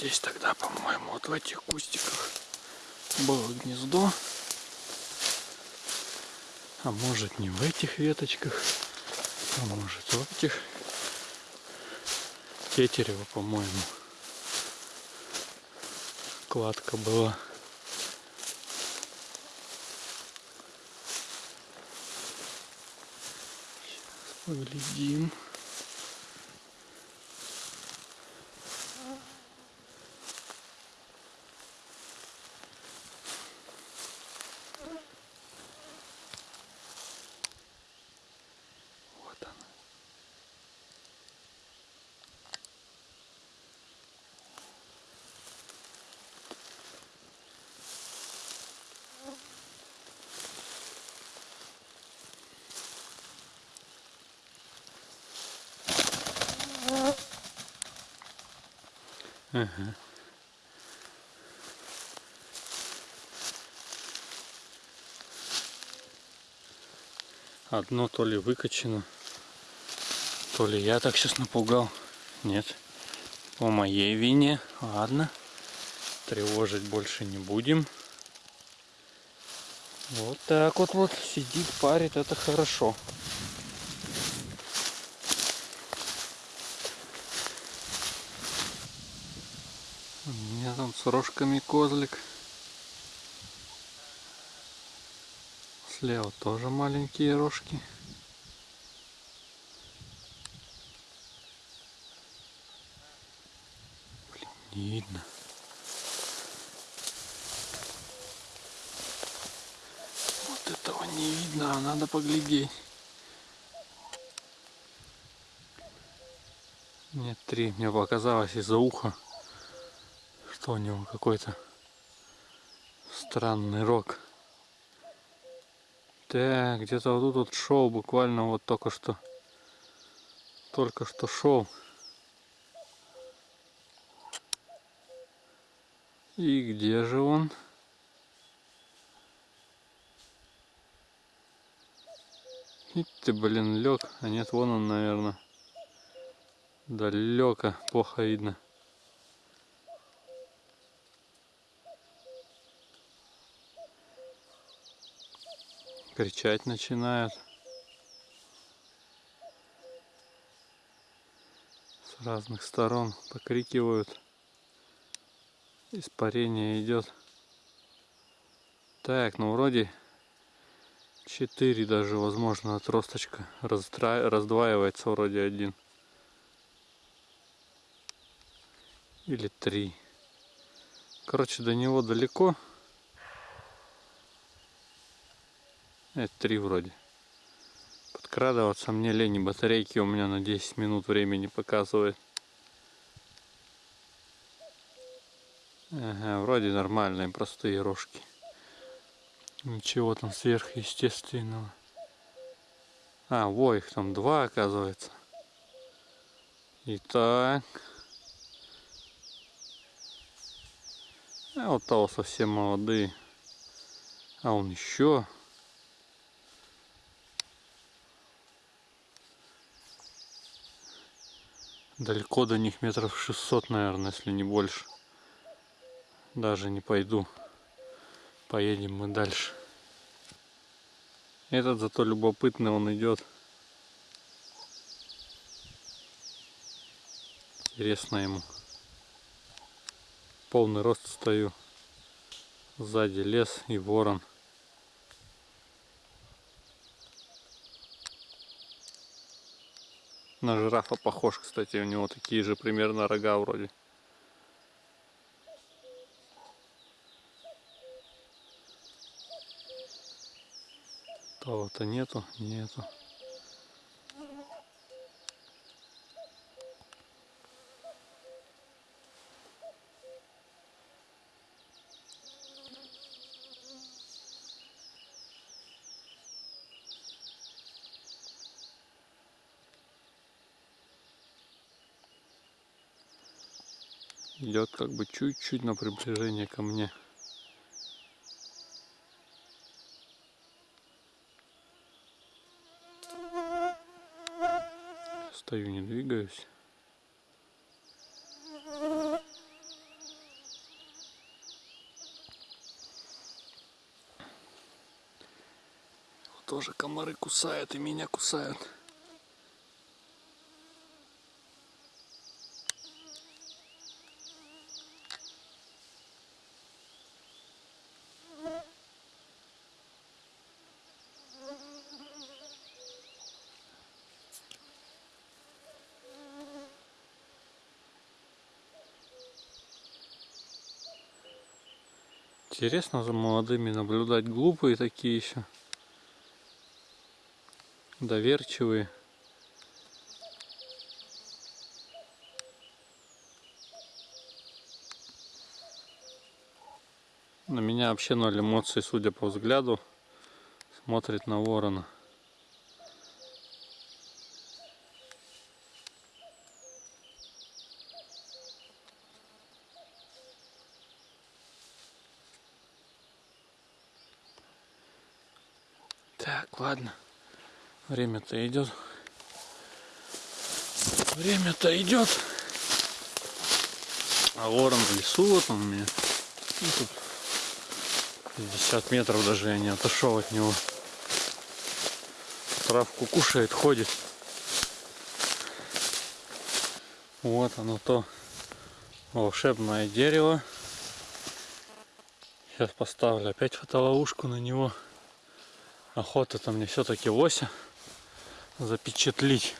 здесь тогда, по-моему, вот в этих кустиках было гнездо. А может не в этих веточках, а может в этих. Тетерева, по-моему. Кладка была. Сейчас поглядим. Ага. Одно то ли выкачано, то ли я так сейчас напугал. Нет. По моей вине. Ладно. Тревожить больше не будем. Вот так вот вот сидит, парит, это хорошо. У меня там с рожками козлик. Слева тоже маленькие рожки. Блин, не видно. Вот этого не видно, а надо поглядеть. Нет, три. Мне показалось из-за уха, что у него какой-то странный рог. Так, где-то вот тут вот шел буквально вот только что. Только что шел. И где же он? И ты, блин, лег. А нет, вон он, наверное. Далеко, плохо видно. Кричать начинают. С разных сторон покрикивают. Испарение идет. Так, ну вроде 4 даже, возможно, отросточка раздваивается вроде один. Или три. Короче, до него далеко. Это три вроде. Подкрадываться мне лень, батарейки у меня на 10 минут времени показывает. Ага, вроде нормальные, простые рожки. Ничего там сверхъестественного. А, во, их там два оказывается. Итак. А вот того совсем молодые. А он еще. Далеко до них метров 600, наверное, если не больше. Даже не пойду. Поедем мы дальше. Этот зато любопытный он идет. Интересно ему. Полный рост стою. Сзади лес и ворон. На жирафа похож, кстати, у него такие же примерно рога вроде. Того-то нету, нету. идет как бы чуть-чуть на приближение ко мне. Стою, не двигаюсь. Тоже комары кусают и меня кусают. Интересно за молодыми наблюдать. Глупые такие еще. Доверчивые. На меня вообще ноль эмоций, судя по взгляду. Смотрит на ворона. Так, ладно. Время-то идет. Время-то идет. А ворон в лесу вот он у меня. Ну, тут 50 метров даже я не отошел от него. Травку кушает, ходит. Вот оно то волшебное дерево. Сейчас поставлю опять фотоловушку на него. Охота-то мне все-таки лося запечатлить.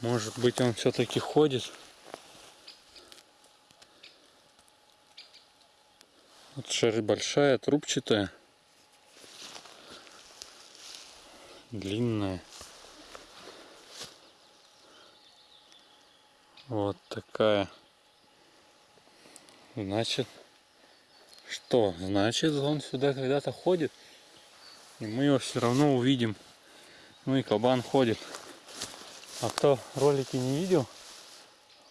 Может быть он все-таки ходит. Вот шерсть большая, трубчатая. Длинная. Вот такая. Значит, что? Значит, он сюда когда-то ходит. И мы его все равно увидим. Ну и кабан ходит. А кто ролики не видел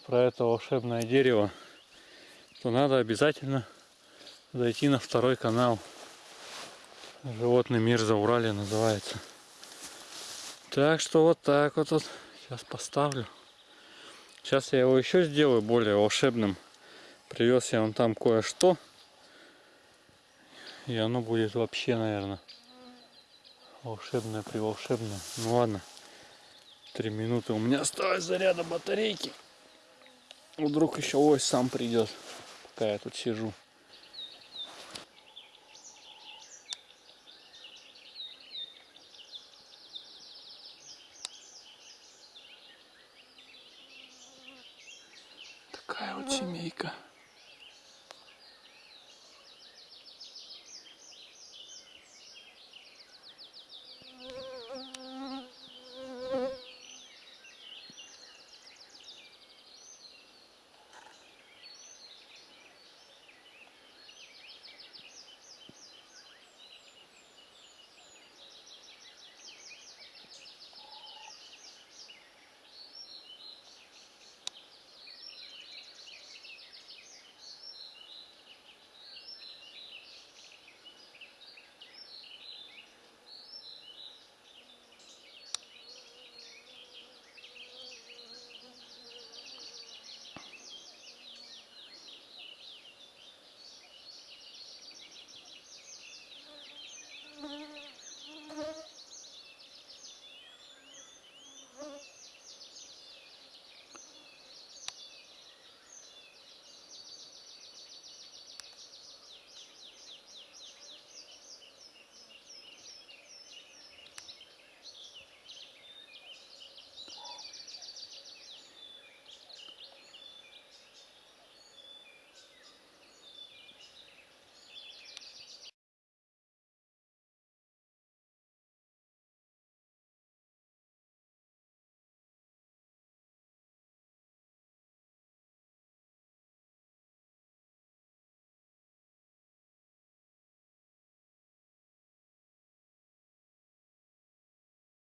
про это волшебное дерево, то надо обязательно зайти на второй канал. Животный мир за Урале называется. Так что вот так вот, вот. Сейчас поставлю. Сейчас я его еще сделаю более волшебным. Привез я вам там кое-что. И оно будет вообще, наверное, волшебное при волшебное. Ну ладно. Три минуты. У меня осталось заряда батарейки. Вдруг еще ось сам придет, пока я тут сижу. Такая вот семейка.